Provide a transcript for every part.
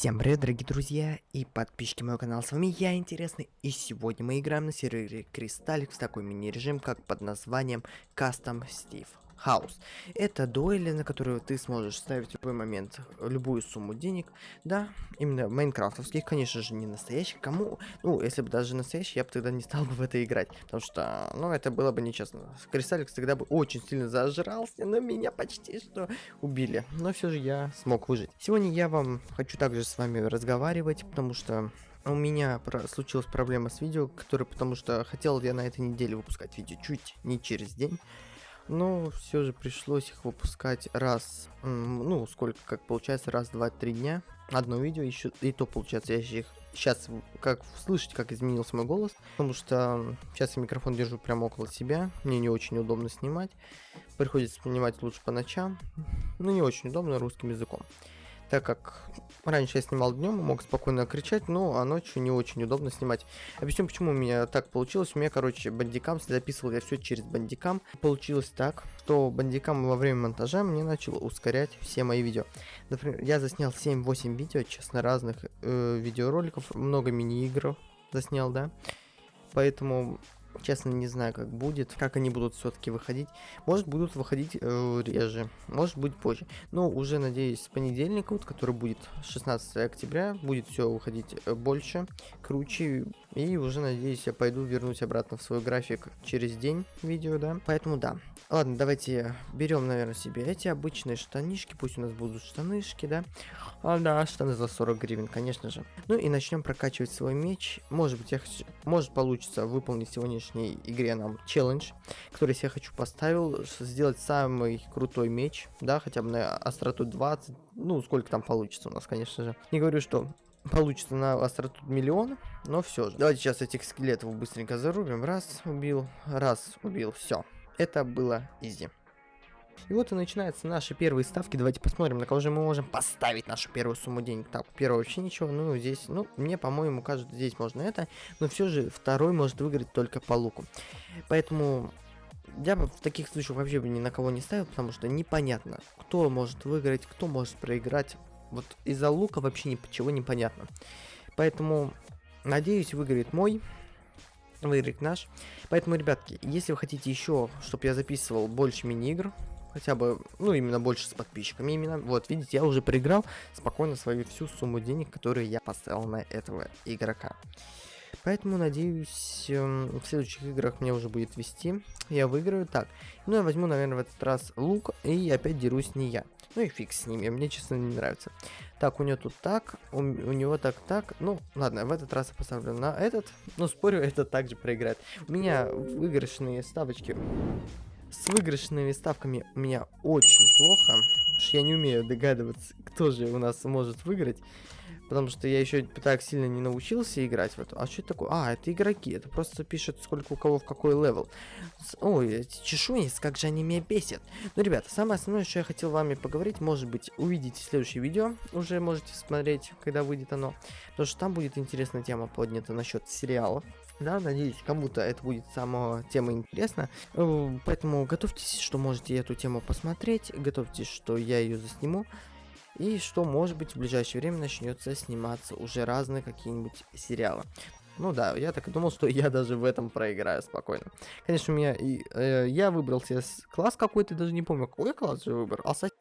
Всем привет, дорогие друзья и подписчики моего канала, с вами я, Интересный, и сегодня мы играем на сервере Cristalix в такой мини-режим, как под названием Custom Steve Chaos. Это дуэли, на которую ты сможешь ставить в любой момент любую сумму денег, да, именно майнкрафтовских, конечно же, не настоящих, кому, ну, если бы даже настоящий, я бы тогда не стал бы в это играть, потому что, ну, это было бы нечестно. Cristalix тогда бы очень сильно зажрался, но меня почти что убили, но все же я смог выжить. Сегодня я вам хочу также с вами разговаривать, потому что у меня про случилась проблема с видео, который, потому что хотел я на этой неделе выпускать видео чуть не через день, но все же пришлось их выпускать раз, ну, сколько, как получается, раз, два, три дня. Одно видео, еще и то получается, я их сейчас, как слышите, как изменился мой голос, потому что сейчас я микрофон держу прямо около себя, мне не очень удобно снимать, приходится снимать лучше по ночам, ну, не очень удобно русским языком так как раньше я снимал днем, мог спокойно кричать, но а ночью не очень удобно снимать. Объясню, почему у меня так получилось. У меня, короче, бандикам, записывал я все через бандикам. Получилось так, что бандикам во время монтажа мне начал ускорять все мои видео. Например, я заснял 7-8 видео, честно, разных э, видеороликов, много мини-игр заснял, да. Поэтому Честно, не знаю, как будет, как они будут все-таки выходить. Может, будут выходить э, реже, может быть позже. Но уже, надеюсь, с понедельника, вот, который будет 16 октября, будет все выходить э, больше, круче. И уже, надеюсь, я пойду вернусь обратно в свой график через день видео, да. Поэтому да. Ладно, давайте берем, наверное, себе эти обычные штанишки. Пусть у нас будут штанышки, да. А, да, штаны за 40 гривен, конечно же. Ну и начнем прокачивать свой меч. Может быть, я хочу... может получится выполнить сегодняшней игре нам челлендж, который я хочу поставил. Сделать самый крутой меч, да, хотя бы на остроту 20. Ну, сколько там получится у нас, конечно же. Не говорю, что получится на остроту миллион, но все же. Давайте сейчас этих скелетов быстренько зарубим. Раз, убил, раз, убил, все. Это было изи. И вот и начинаются наши первые ставки. Давайте посмотрим, на кого же мы можем поставить нашу первую сумму денег. Так, первого вообще ничего. Ну, здесь, ну, мне, по-моему, кажется, здесь можно это. Но все же второй может выиграть только по луку. Поэтому я бы в таких случаях вообще бы ни на кого не ставил, потому что непонятно, кто может выиграть, кто может проиграть. Вот из-за лука вообще ничего не понятно. Поэтому, надеюсь, выиграет мой выиграет наш. Поэтому, ребятки, если вы хотите еще, чтобы я записывал больше мини-игр, хотя бы, ну, именно больше с подписчиками, именно, вот, видите, я уже проиграл спокойно свою всю сумму денег, которую я поставил на этого игрока. Поэтому, надеюсь, эм, в следующих играх мне уже будет вести. Я выиграю. Так, ну я возьму, наверное, в этот раз лук. И опять дерусь не я. Ну и фиг с ними, мне, честно, не нравится. Так, у него тут так, у, у него так-так. Ну, ладно, в этот раз я поставлю на этот. Ну, спорю, это также проиграет. У меня выигрышные ставочки... С выигрышными ставками у меня очень плохо. Я не умею догадываться, кто же у нас может выиграть. Потому что я еще так сильно не научился играть в эту. А что это такое? А, это игроки. Это просто пишет, сколько у кого в какой level. Ой, эти чешуйниц, как же они меня бесят. Ну, ребята, самое основное, что я хотел вами поговорить, может быть, увидите следующее видео. Уже можете смотреть, когда выйдет оно. Потому что там будет интересная тема поднята насчет сериалов. Да, надеюсь, кому-то это будет сама тема интересна. Э, поэтому готовьтесь, что можете эту тему посмотреть. Готовьтесь, что я ее засниму. И что, может быть, в ближайшее время начнется сниматься уже разные какие-нибудь сериалы. Ну да, я так и думал, что я даже в этом проиграю спокойно. Конечно, у меня и э, я выбрал себе класс какой-то, даже не помню, какой класс же выбрал. Ассасин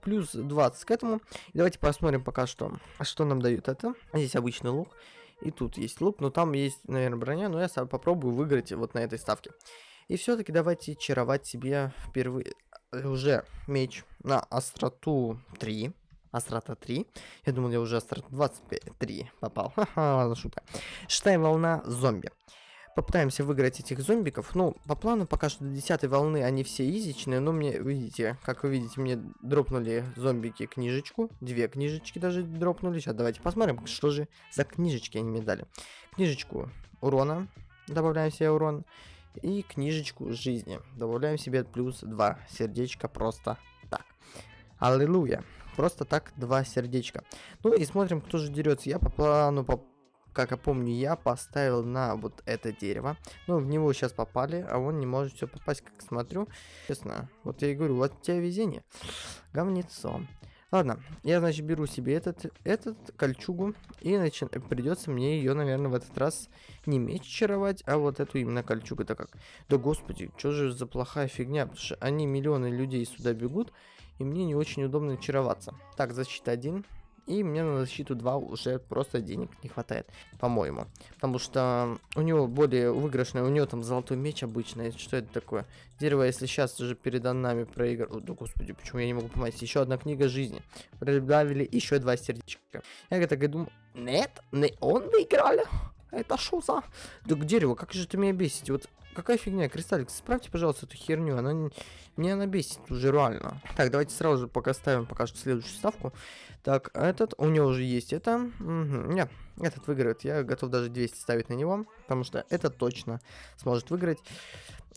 плюс 20 к этому. И давайте посмотрим пока что, что нам дают это. Здесь обычный лук. И тут есть лук, но там есть, наверное, броня, но я попробую выиграть вот на этой ставке. И все-таки давайте чаровать себе впервые э, уже меч на остроту 3. Астрота 3. Я думал, я уже Астрота 23 попал. Ха-ха, шутка. Шестая волна зомби. Попытаемся выиграть этих зомбиков. Ну, по плану пока что до 10 волны они все изичные, но мне, видите, как вы видите, мне дропнули зомбики книжечку. Две книжечки даже дропнули. Сейчас давайте посмотрим, что же за книжечки они мне дали. Книжечку урона. Добавляем себе урон. И книжечку жизни. Добавляем себе плюс 2 сердечка просто так. Аллилуйя. Просто так два сердечка. Ну и смотрим, кто же дерется. Я по плану, по, как я помню, я поставил на вот это дерево. Ну, в него сейчас попали, а он не может все попасть, как смотрю. Честно, вот я и говорю, вот у тебя везение. Говнецо. Ладно, я, значит, беру себе этот, этот кольчугу, и начи... придется мне ее, наверное, в этот раз не меч чаровать, а вот эту именно кольчугу. Это как? Да господи, что же за плохая фигня, потому что они миллионы людей сюда бегут, и мне не очень удобно чароваться. Так, защита 1. И мне на защиту 2 уже просто денег не хватает, по-моему. Потому что у него более выигрышный, у него там золотой меч обычный. Что это такое? Дерево, если сейчас уже передо нами проигрывает... Да господи, почему я не могу понять? Еще одна книга жизни. Прибавили еще два сердечка. Я так и думаю... Нет, не он выиграл. Это что за... Да к дереву, как же ты меня бесить? Вот какая фигня? Кристаллик, справьте, пожалуйста, эту херню. Она не... Мне она бесит уже реально. Так, давайте сразу же пока ставим пока что следующую ставку. Так, этот, у него уже есть это. Угу, нет, этот выиграет. Я готов даже 200 ставить на него, потому что это точно сможет выиграть.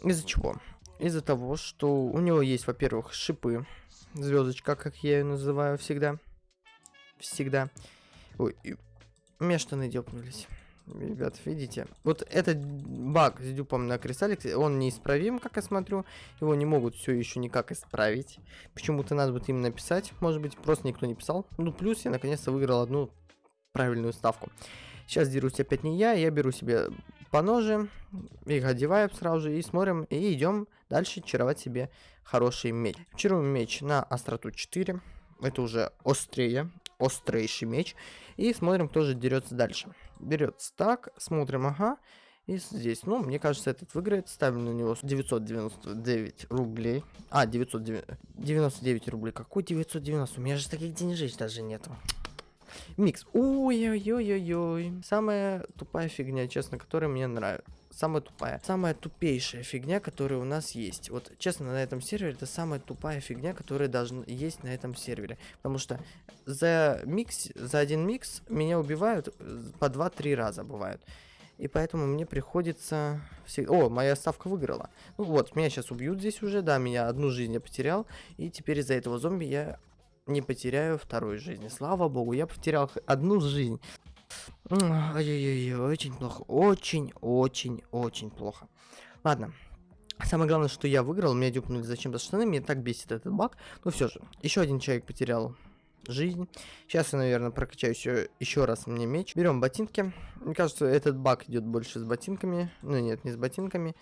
Из-за чего? Из-за того, что у него есть, во-первых, шипы. Звездочка, как я ее называю всегда. Всегда. Ой, меня штаны дёпнулись. Ребят, видите? Вот этот баг с дюпом на кристаллик, он неисправим, как я смотрю. Его не могут все еще никак исправить. Почему-то надо будет им написать. Может быть, просто никто не писал. Ну, плюс я наконец-то выиграл одну правильную ставку. Сейчас дерусь опять не я, я беру себе по ноже, их одеваю сразу же и смотрим, и идем дальше чаровать себе хороший меч. Чаруем меч на остроту 4, это уже острее, острейший меч. И смотрим, кто же дерется дальше. Берется так, смотрим, ага. И здесь, ну, мне кажется, этот выиграет. Ставим на него 999 рублей. А, 999 рублей. Какой 990? У меня же таких денежек даже нету. Микс. Ой-ой-ой-ой-ой. Самая тупая фигня, честно, которая мне нравится самая тупая, самая тупейшая фигня, которая у нас есть. Вот, честно, на этом сервере это самая тупая фигня, которая должна есть на этом сервере. Потому что за микс, за один микс меня убивают э, по 2-3 раза бывают. И поэтому мне приходится... О, моя ставка выиграла. Ну вот, меня сейчас убьют здесь уже, да, меня одну жизнь я потерял. И теперь из-за этого зомби я не потеряю второй жизни. Слава богу, я потерял одну жизнь. Ой-ой-ой, очень плохо. Очень, очень, очень плохо. Ладно. Самое главное, что я выиграл, меня дюпнули зачем-то штаны, мне так бесит этот баг. Ну все же, еще один человек потерял жизнь. Сейчас я, наверное, прокачаю еще, еще раз мне меч. Берем ботинки. Мне кажется, этот баг идет больше с ботинками. Ну нет, не с ботинками,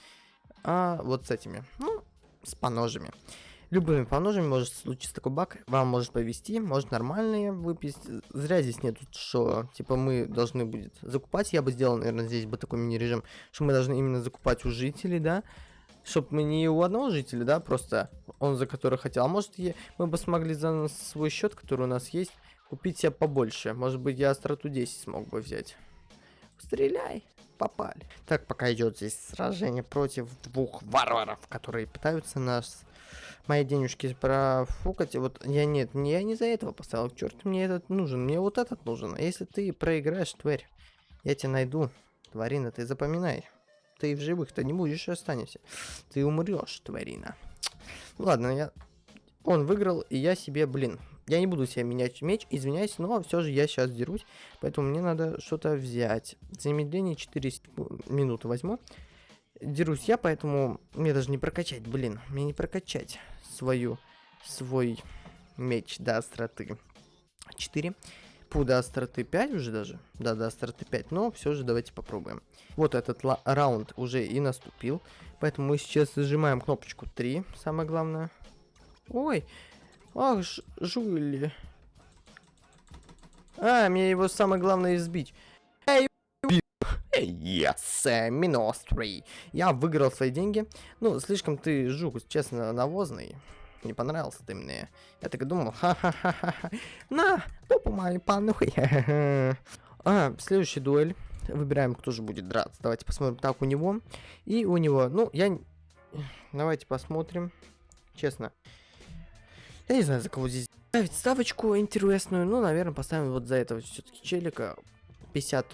а вот с этими. Ну, с поножами. Любыми поножами может случиться такой баг, вам может повести, может нормальные выпить. Зря здесь нет, что типа мы должны будет закупать. Я бы сделал, наверное, здесь бы такой мини-режим, что мы должны именно закупать у жителей, да. Чтоб мы не у одного жителя, да, просто он за который хотел. А может мы бы смогли за свой счет, который у нас есть, купить себе побольше. Может быть я остроту 10 смог бы взять. Стреляй попали. Так, пока идет здесь сражение против двух варваров, которые пытаются нас мои денежки профукать. Вот я нет, я не за этого поставил. Черт, мне этот нужен. Мне вот этот нужен. А если ты проиграешь, тварь, я тебя найду. Тварина, ты запоминай. Ты в живых-то не будешь останешься. Ты умрешь, тварина. Ладно, я... Он выиграл, и я себе, блин, я не буду себе менять меч, извиняюсь, но все же я сейчас дерусь, поэтому мне надо что-то взять. Замедление 4 минуты возьму. Дерусь я, поэтому мне даже не прокачать, блин, мне не прокачать свою, свой меч до остроты 4. Пу до остроты 5 уже даже. Да, до остроты 5. Но все же давайте попробуем. Вот этот раунд уже и наступил. Поэтому мы сейчас зажимаем кнопочку 3. Самое главное. Ой. Ах, жули. А, мне его самое главное избить. Yes, 3. Я выиграл свои деньги. Ну, слишком ты, жук, честно, навозный. Не понравился ты мне. Я так и думал, ха-ха-ха-ха. На, попу мою панухой. а, следующая дуэль. Выбираем, кто же будет драться. Давайте посмотрим. Так, у него. И у него. Ну, я... Давайте посмотрим. Честно. Я не знаю, за кого здесь ставить ставочку интересную. Ну, наверное, поставим вот за этого все-таки челика. 50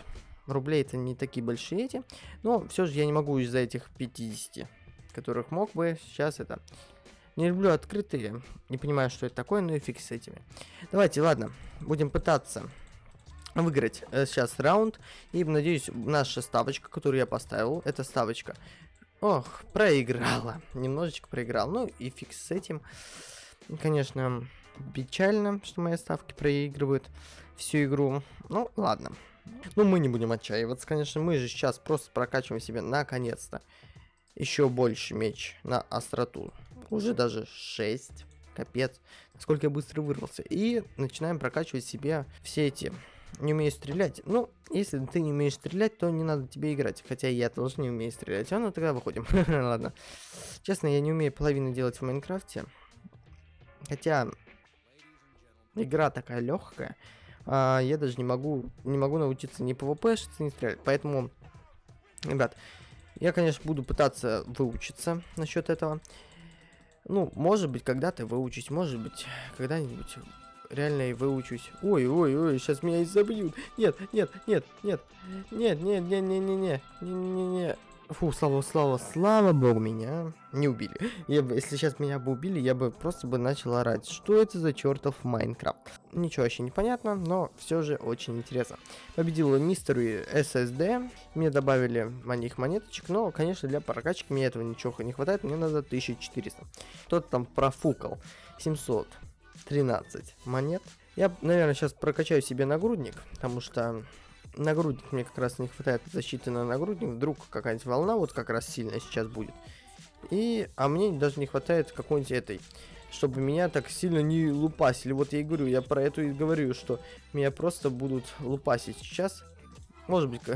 рублей это не такие большие эти. Но все же я не могу из-за этих 50, которых мог бы сейчас это... Не люблю открытые, не понимаю, что это такое, но и фиг с этими. Давайте, ладно, будем пытаться выиграть э, сейчас раунд. И, надеюсь, наша ставочка, которую я поставил, эта ставочка, ох, проиграла. Немножечко проиграл. Ну и фиг с этим. Конечно, печально, что мои ставки проигрывают всю игру. Ну, ладно. Ну, мы не будем отчаиваться, конечно. Мы же сейчас просто прокачиваем себе, наконец-то, еще больше меч на остроту. Уже даже 6. Капец. Насколько я быстро вырвался. И начинаем прокачивать себе все эти... Не умею стрелять. Ну, если ты не умеешь стрелять, то не надо тебе играть. Хотя я тоже не умею стрелять. А ну тогда выходим. Ладно. Честно, я не умею половину делать в Майнкрафте. Хотя игра такая легкая. А, я даже не могу, не могу научиться ни PvP, ни стрелять. Поэтому, ребят, я, конечно, буду пытаться выучиться насчет этого. Ну, может быть, когда-то выучусь, может быть, когда-нибудь реально и выучусь. Ой, ой, ой, сейчас меня и забьют. Нет, нет, нет, нет, нет, нет, нет, нет, нет, нет, нет, нет, нет. Фу, слава, слава, слава богу, меня не убили. Я бы, если сейчас меня бы убили, я бы просто бы начал орать. Что это за чертов Майнкрафт? Ничего вообще не понятно, но все же очень интересно. Победил мистер SSD. Мне добавили них монеточек, но, конечно, для прокачки мне этого ничего не хватает. Мне надо 1400. Кто-то там профукал 713 монет. Я, наверное, сейчас прокачаю себе нагрудник, потому что нагрудник мне как раз не хватает защиты на нагрудник. Вдруг какая-нибудь волна вот как раз сильная сейчас будет. И, а мне даже не хватает какой-нибудь этой, чтобы меня так сильно не лупасили. Вот я и говорю, я про это и говорю, что меня просто будут лупасить сейчас. Может быть.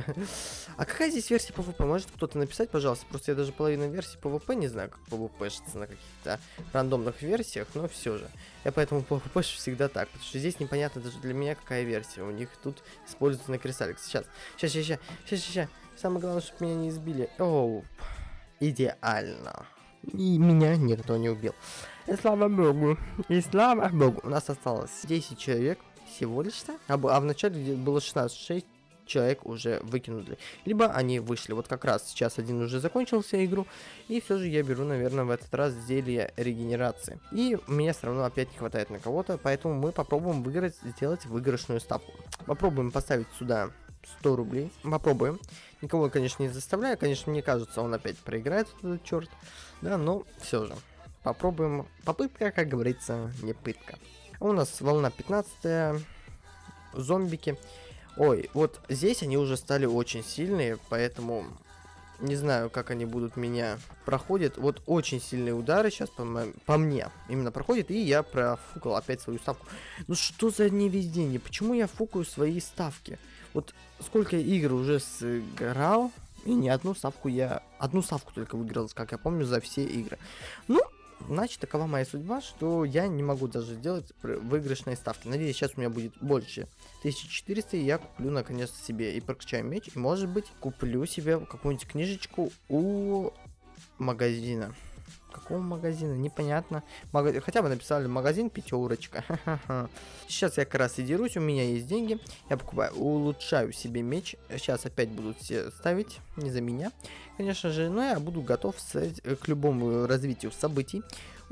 А какая здесь версия PvP? Может кто-то написать, пожалуйста? Просто я даже половину версии PvP не знаю, как PvP на каких-то рандомных версиях, но все же. Я поэтому PvP всегда так, потому что здесь непонятно даже для меня, какая версия. У них тут используется на кристаллик. Сейчас, сейчас, сейчас, сейчас, сейчас. Самое главное, чтобы меня не избили. Оу, идеально. И меня никто не убил. И слава богу, и слава богу. У нас осталось 10 человек всего лишь-то. А, а в начале было 16, 6 человек уже выкинули. Либо они вышли. Вот как раз сейчас один уже закончился игру. И все же я беру, наверное, в этот раз зелье регенерации. И мне все равно опять не хватает на кого-то. Поэтому мы попробуем выиграть, сделать выигрышную ставку. Попробуем поставить сюда 100 рублей. Попробуем. Никого, конечно, не заставляю. Конечно, мне кажется, он опять проиграет, этот черт. Да, но все же. Попробуем. Попытка, как говорится, не пытка. У нас волна 15 зомбики. Ой, вот здесь они уже стали очень сильные, поэтому не знаю, как они будут меня проходят. Вот очень сильные удары сейчас по, по мне именно проходят, и я профукал опять свою ставку. Ну что за невезение? Почему я фукаю свои ставки? Вот сколько игр уже сыграл, и ни одну ставку я... Одну ставку только выиграл, как я помню, за все игры. Ну, Значит, такова моя судьба, что я не могу даже сделать выигрышные ставки. Надеюсь, сейчас у меня будет больше 1400, и я куплю наконец себе и прокачаю меч, и может быть куплю себе какую-нибудь книжечку у магазина. Какого магазина? Непонятно. Мага... Хотя бы написали магазин пятерочка. Сейчас я как раз и дерусь, у меня есть деньги. Я покупаю, улучшаю себе меч. Сейчас опять будут все ставить, не за меня. Конечно же, но я буду готов к любому развитию событий.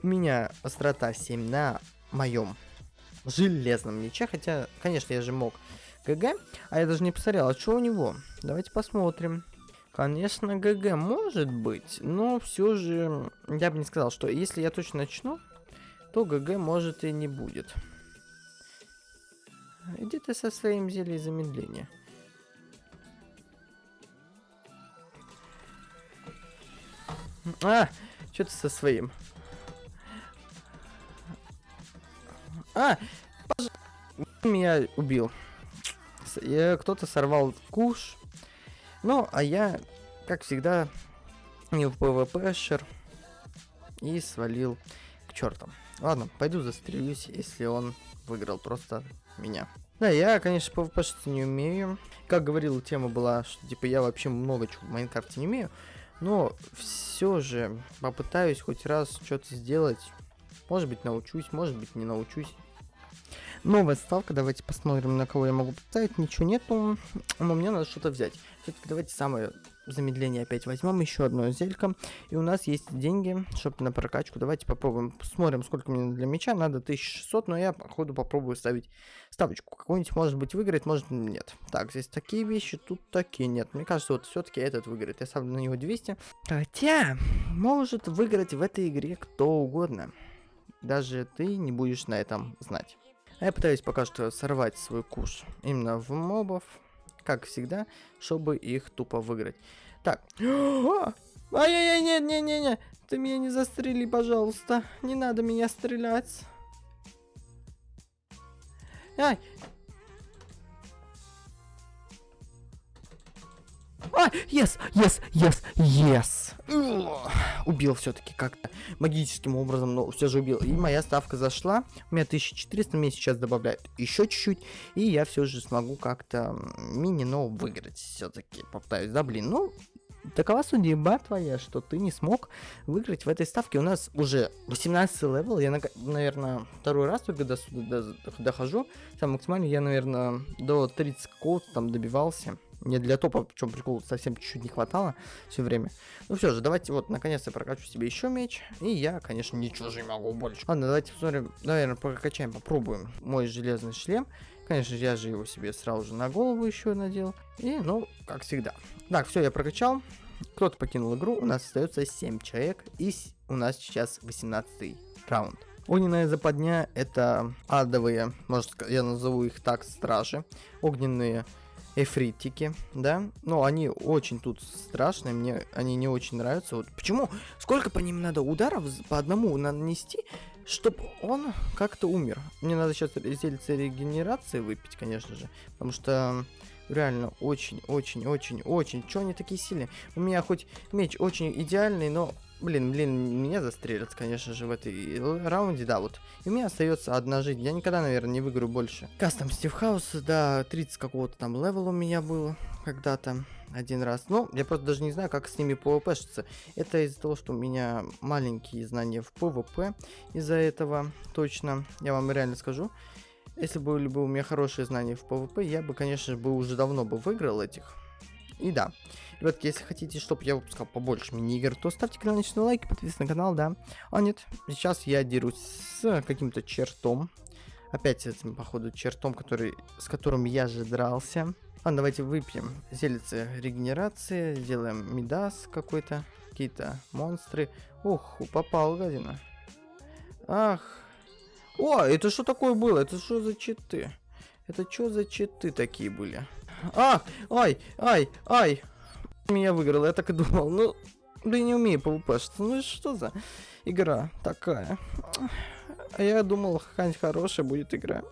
У меня острота 7 на моем железном мече. Хотя, конечно, я же мог ГГ. А я даже не посмотрел, а что у него? Давайте посмотрим. Конечно, ГГ может быть, но все же я бы не сказал, что если я точно начну, то ГГ может и не будет. Иди ты со своим зельем замедления. А, что ты со своим? А, меня убил. Кто-то сорвал куш. Ну, а я, как всегда, не в ПВПшер и свалил к чертам. Ладно, пойду застрелюсь, если он выиграл просто меня. Да, я, конечно, PvP не умею. Как говорил, тема была, что типа я вообще много чего в Майнкрафте не умею. Но все же попытаюсь хоть раз что-то сделать. Может быть научусь, может быть не научусь. Новая ставка, давайте посмотрим, на кого я могу поставить. Ничего нету, но мне надо что-то взять. Все-таки давайте самое замедление опять возьмем, еще одно зелька. И у нас есть деньги, чтобы на прокачку. Давайте попробуем, посмотрим, сколько мне для меча. Надо 1600, но я, походу, попробую ставить ставочку. Какой-нибудь, может быть, выиграет, может, нет. Так, здесь такие вещи, тут такие нет. Мне кажется, вот все-таки этот выиграет. Я ставлю на него 200. Хотя, может выиграть в этой игре кто угодно. даже ты не будешь на этом знать. А я пытаюсь пока что сорвать свой куш именно в мобов, как всегда, чтобы их тупо выиграть. Так. Ай-яй-яй, нет-не-не-не. Ты меня не застрели, пожалуйста. Не надо меня стрелять. Ай! А, yes, yes, yes, yes. Убил все-таки как-то магическим образом, но все же убил. И моя ставка зашла. У меня 1400, мне сейчас добавляют еще чуть-чуть. И я все же смогу как-то мини-но выиграть все-таки. Попытаюсь, да, блин. Ну, такова судьба твоя, что ты не смог выиграть в этой ставке. У нас уже 18 level, я, наверное, второй раз только до сюда дохожу. Там максимально я, наверное, до 30 какого-то там добивался. Мне для топа, в чем прикол, совсем чуть-чуть не хватало все время. Ну все же, давайте вот, наконец-то прокачу себе еще меч. И я, конечно, ничего же не могу больше. Ладно, давайте посмотрим, наверное, прокачаем, попробуем мой железный шлем. Конечно я же его себе сразу же на голову еще надел. И, ну, как всегда. Так, все, я прокачал. Кто-то покинул игру, у нас остается 7 человек. И у нас сейчас 18 раунд. Огненная западня это адовые, может я назову их так, стражи. Огненные эфритики, да, но они очень тут страшные, мне они не очень нравятся. Вот почему? Сколько по ним надо ударов по одному нанести, чтобы он как-то умер? Мне надо сейчас зельце регенерации выпить, конечно же, потому что реально очень-очень-очень-очень. Чё они такие сильные? У меня хоть меч очень идеальный, но Блин, блин, меня застрелят, конечно же, в этой раунде, да, вот. И у меня остается одна жизнь. Я никогда, наверное, не выиграю больше. Кастом Стив Хаус, да, 30 какого-то там левела у меня было когда-то один раз. Но я просто даже не знаю, как с ними пвпшиться. Это из-за того, что у меня маленькие знания в пвп. Из-за этого точно, я вам реально скажу. Если бы были бы у меня хорошие знания в пвп, я бы, конечно бы уже давно бы выиграл этих. И да, Ребятки, если хотите, чтобы я выпускал побольше мини-игр, то ставьте каналочный лайк, подписывайтесь на канал, да. А нет, сейчас я дерусь с каким-то чертом. Опять с этим, походу, чертом, который, с которым я же дрался. Ладно, давайте выпьем. Зелится регенерация, сделаем мидас какой-то, какие-то монстры. Ух, попал, гадина. Ах. О, это что такое было? Это что за читы? Это что за читы такие были? Ах, ай, ай, ай меня выиграл, я так и думал. Ну, я не умею PvP-шиться. Ну что за игра такая? А я думал, какая-нибудь хорошая будет игра.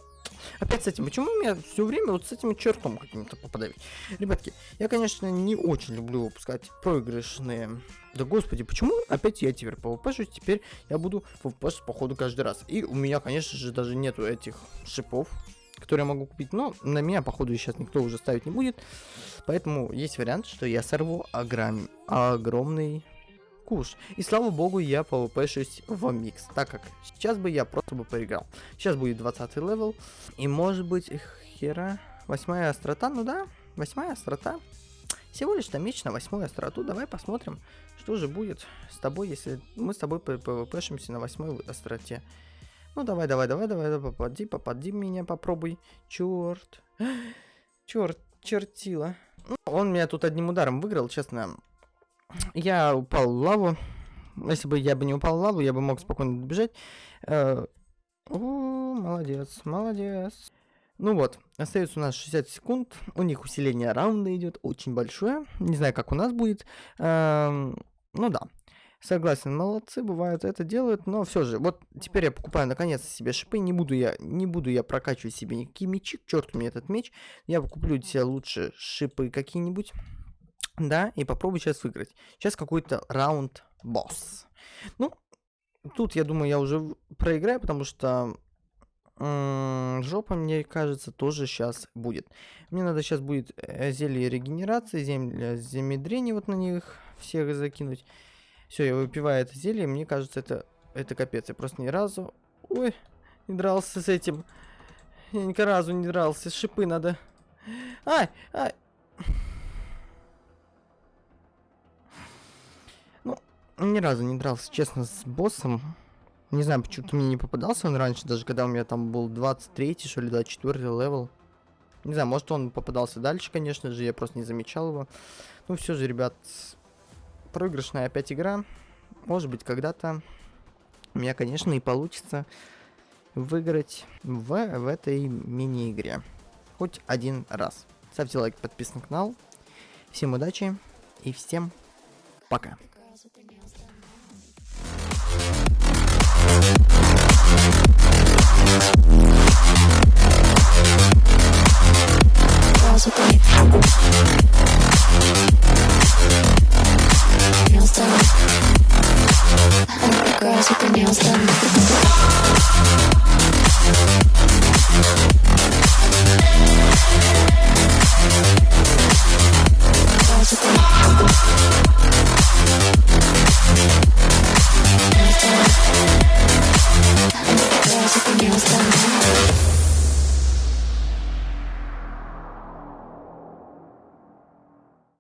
Опять с этим, почему у меня все время вот с этим чертом каким-то попадает? Ребятки, я, конечно, не очень люблю выпускать проигрышные... Да господи, почему опять я теперь PvP-шусь? Теперь я буду PvP походу каждый раз. И у меня, конечно же, даже нету этих шипов который я могу купить. Но на меня, походу, сейчас никто уже ставить не будет. Поэтому есть вариант, что я сорву огром... огромный куш. И слава богу, я пвпшусь в микс, так как сейчас бы я просто бы проиграл. Сейчас будет 20 level, и может быть, хера, восьмая острота, ну да, восьмая острота. Всего лишь там меч на восьмую остроту, давай посмотрим, что же будет с тобой, если мы с тобой пвпшимся на восьмой остроте. Ну давай, давай, давай, давай, попади, попади меня, попробуй. Черт. Черт, чертила. Ну, он меня тут одним ударом выиграл, честно. Я упал в лаву. Если бы я бы не упал в лаву, я бы мог спокойно добежать. Э, молодец, молодец. Ну вот, остается у нас 60 секунд. У них усиление раунда идет очень большое. Не знаю, как у нас будет. Эм, ну да. Согласен, молодцы, бывают это делают, но все же, вот теперь я покупаю наконец себе шипы, не буду я, не буду я прокачивать себе никакие мечи, к черту мне этот меч, я куплю себе лучше шипы какие-нибудь, да, и попробую сейчас выиграть. Сейчас какой-то раунд босс. Ну, тут, я думаю, я уже проиграю, потому что жопа, мне кажется, тоже сейчас будет. Мне надо сейчас будет э, зелье регенерации, земля замедрения вот на них всех закинуть. Все, я выпиваю это зелье, мне кажется, это, это капец. Я просто ни разу... Ой, не дрался с этим. Я ни разу не дрался. Шипы надо... Ай, ай. Ну, ни разу не дрался, честно, с боссом. Не знаю, почему-то мне не попадался он раньше, даже когда у меня там был 23 что ли, 24 level. Не знаю, может он попадался дальше, конечно же, я просто не замечал его. Ну все же, ребят, проигрышная опять игра. Может быть, когда-то у меня, конечно, и получится выиграть в, в этой мини-игре. Хоть один раз. Ставьте лайк, подписывайтесь на канал. Всем удачи и всем пока.